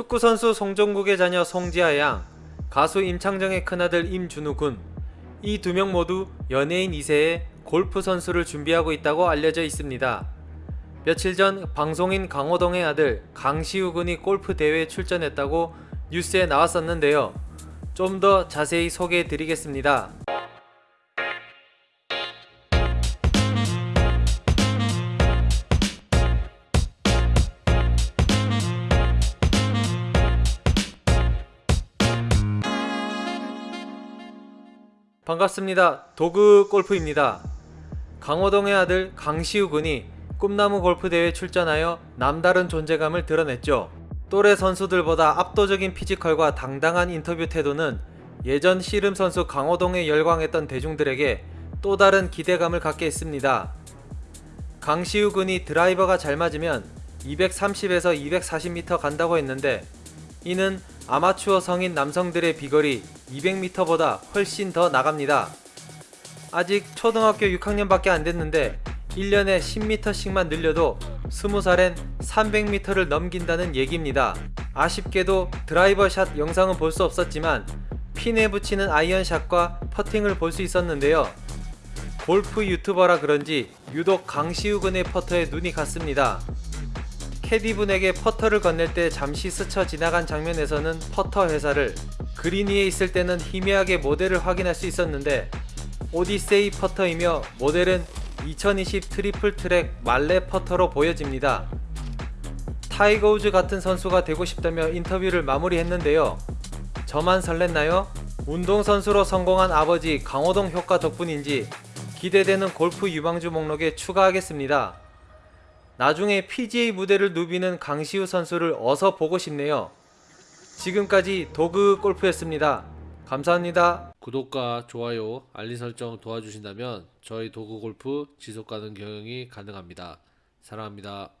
축구선수 송종국의 자녀 송지아 양, 가수 임창정의 큰아들 임준우 군, 이 두 명 모두 연예인 2세의 골프 선수를 준비하고 있다고 알려져 있습니다. 며칠 전 방송인 강호동의 아들 강시우 군이 골프 대회에 출전했다고 뉴스에 나왔었는데요. 좀 더 자세히 소개해 드리겠습니다. 반갑습니다. 도그 골프입니다. 강호동의 아들 강시우 군이 꿈나무 골프 대회에 출전하여 남다른 존재감을 드러냈죠. 또래 선수들보다 압도적인 피지컬과 당당한 인터뷰 태도는 예전 씨름 선수 강호동에 열광했던 대중들에게 또 다른 기대감을 갖게 했습니다. 강시우 군이 드라이버가 잘 맞으면 230에서 240m 간다고 했는데 이는 아마추어 성인 남성들의 비거리 200m보다 훨씬 더 나갑니다. 아직 초등학교 6학년밖에 안 됐는데 1년에 10m씩만 늘려도 20살엔 300m를 넘긴다는 얘기입니다. 아쉽게도 드라이버 샷 영상은 볼 수 없었지만 핀에 붙이는 아이언샷과 퍼팅을 볼 수 있었는데요. 골프 유튜버라 그런지 유독 강시우 군의 퍼터에 눈이 갔습니다. 캐디분에게 퍼터를 건넬 때 잠시 스쳐 지나간 장면에서는 퍼터 회사를 그린 위에 있을 때는 희미하게 모델을 확인할 수 있었는데 오디세이 퍼터이며 모델은 2020 Triple Track mallet 퍼터로 보여집니다. 타이거 우즈 같은 선수가 되고 싶다며 인터뷰를 마무리했는데요. 저만 설렜나요? 운동선수로 성공한 아버지 강호동 효과 덕분인지 기대되는 골프 유망주 목록에 추가하겠습니다. 나중에 PGA 무대를 누비는 강시우 선수를 어서 보고 싶네요. 지금까지 도그 골프였습니다. 감사합니다. 구독과 좋아요, 알림 설정 도와주신다면 저희 도구 골프 지속 가능 경영이 가능합니다. 사랑합니다.